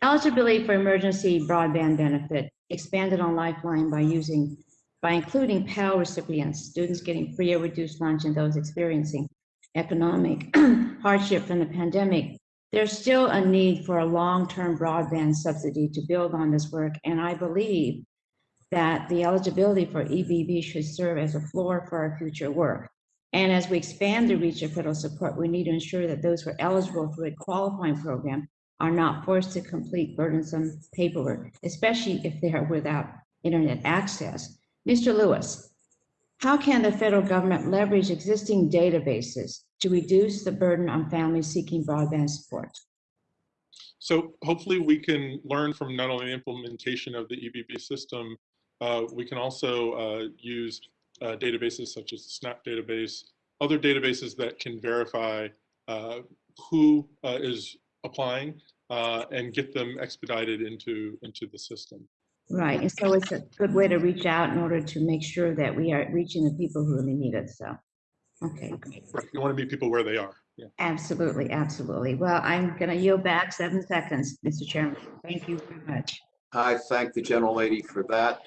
Eligibility for emergency broadband benefit expanded on Lifeline by using, by including Pell recipients, students getting free or reduced lunch and those experiencing economic hardship from the pandemic. There's still a need for a long-term broadband subsidy to build on this work, and I believe that the eligibility for EBB should serve as a floor for our future work. And as we expand the reach of federal support, we need to ensure that those who are eligible for a qualifying program are not forced to complete burdensome paperwork, especially if they are without internet access. Mr. Lewis, how can the federal government leverage existing databases to reduce the burden on families seeking broadband support? So hopefully we can learn from not only the implementation of the EBB system, uh, we can also uh, use uh, databases such as the SNAP database, other databases that can verify uh, who uh, is applying uh, and get them expedited into, into the system. Right, and so it's a good way to reach out in order to make sure that we are reaching the people who really need it, so. Okay, great. Right, You want to meet people where they are. Yeah. Absolutely, absolutely. Well, I'm gonna yield back seven seconds, Mr. Chairman. Thank you very much. I thank the gentlelady for that.